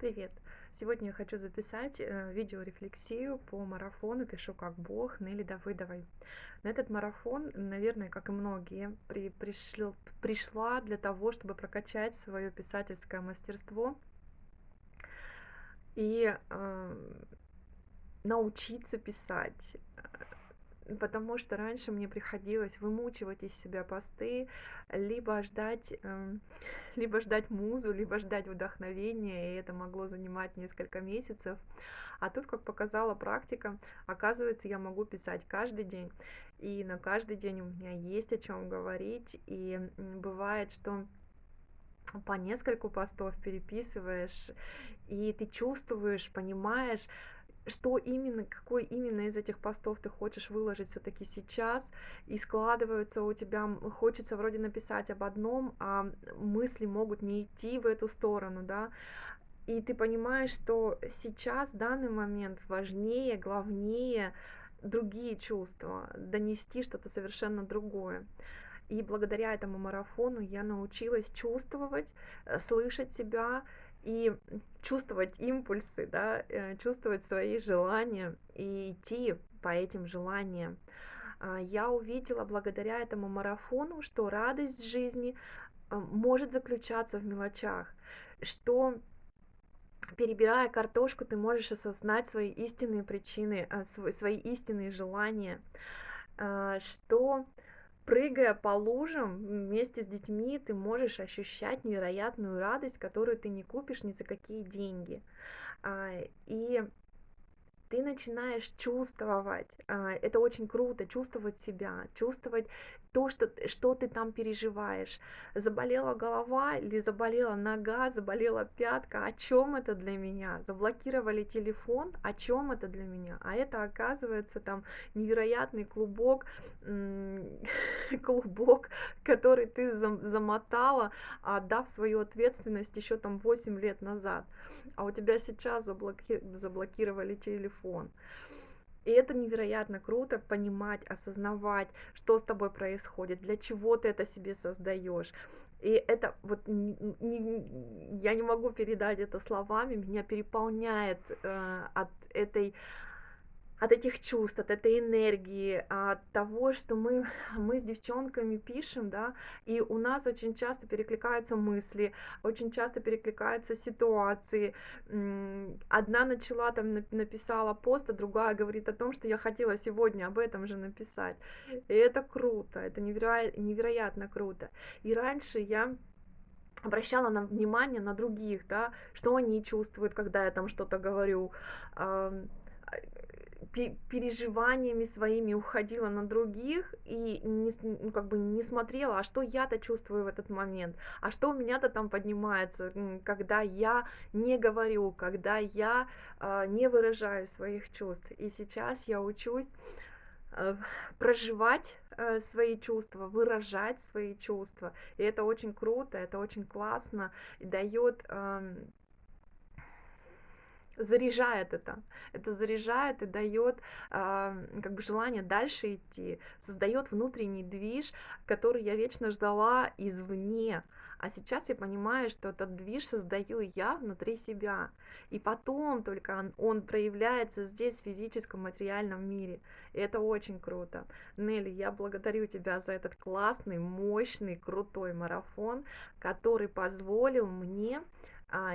Привет! Сегодня я хочу записать э, видеорефлексию по марафону «Пишу как Бог» Нелли Давыдовой. На этот марафон, наверное, как и многие, при, пришел, пришла для того, чтобы прокачать свое писательское мастерство и э, научиться писать, потому что раньше мне приходилось вымучивать из себя посты, либо ждать, эм, либо ждать музу, либо ждать вдохновения, и это могло занимать несколько месяцев. А тут, как показала практика, оказывается, я могу писать каждый день, и на каждый день у меня есть о чем говорить, и бывает, что по нескольку постов переписываешь, и ты чувствуешь, понимаешь, что именно, какой именно из этих постов ты хочешь выложить все-таки сейчас, и складываются у тебя, хочется вроде написать об одном, а мысли могут не идти в эту сторону, да, и ты понимаешь, что сейчас, в данный момент, важнее, главнее другие чувства, донести что-то совершенно другое. И благодаря этому марафону я научилась чувствовать, э, слышать себя и чувствовать импульсы, да, э, чувствовать свои желания и идти по этим желаниям. А, я увидела благодаря этому марафону, что радость жизни а, может заключаться в мелочах, что перебирая картошку, ты можешь осознать свои истинные причины, а, свои истинные желания, что прыгая по лужам вместе с детьми, ты можешь ощущать невероятную радость, которую ты не купишь ни за какие деньги. А, и ты начинаешь чувствовать, а, это очень круто, чувствовать себя, чувствовать то, что, что ты там переживаешь. Заболела голова или заболела нога, заболела пятка, о чем это для меня? Заблокировали телефон, о чем это для меня? А это оказывается там невероятный клубок, клубок, который ты замотала, отдав свою ответственность еще там 8 лет назад. А у тебя сейчас заблоки... заблокировали телефон. И это невероятно круто понимать, осознавать, что с тобой происходит, для чего ты это себе создаешь. И это вот не, не, я не могу передать это словами, меня переполняет э, от этой от этих чувств, от этой энергии, от того, что мы, мы с девчонками пишем, да, и у нас очень часто перекликаются мысли, очень часто перекликаются ситуации. Одна начала там, написала пост, а другая говорит о том, что я хотела сегодня об этом же написать. И это круто, это невероятно, невероятно круто. И раньше я обращала на внимание на других, да, что они чувствуют, когда я там что-то говорю, переживаниями своими уходила на других и не, ну, как бы не смотрела, а что я-то чувствую в этот момент, а что у меня-то там поднимается, когда я не говорю, когда я э, не выражаю своих чувств. И сейчас я учусь э, проживать э, свои чувства, выражать свои чувства. И это очень круто, это очень классно и дает э, заряжает это. Это заряжает и дает э, как бы желание дальше идти, создает внутренний движ, который я вечно ждала извне. А сейчас я понимаю, что этот движ создаю я внутри себя. И потом только он, он проявляется здесь, в физическом, материальном мире. И это очень круто. Нелли, я благодарю тебя за этот классный, мощный, крутой марафон, который позволил мне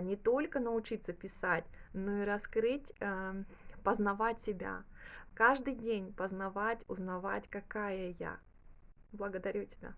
не только научиться писать, но и раскрыть, а, познавать себя. Каждый день познавать, узнавать, какая я. Благодарю тебя.